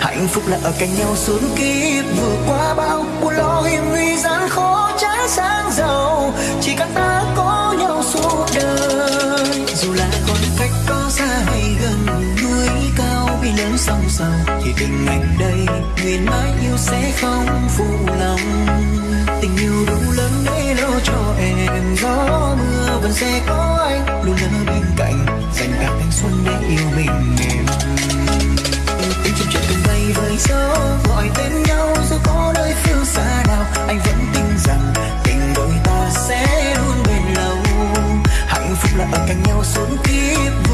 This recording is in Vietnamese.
hạnh phúc là ở cạnh nhau suốt kiếp, vượt qua bao buồn lo hiểm nguy gian khó trái sáng giàu. Chỉ cần ta có nhau suốt đời, dù là khoảng cách có xa hay gần, núi cao vì lớn sông sầu thì tình anh đây, nguyện mãi yêu sẽ không phụ lòng. Tình yêu đủ lớn để lo cho em, gió mưa vẫn sẽ có anh, luôn ở bên cạnh, dành cả thanh xuân để yêu mình. em là ở cạnh nhau suốt kiếp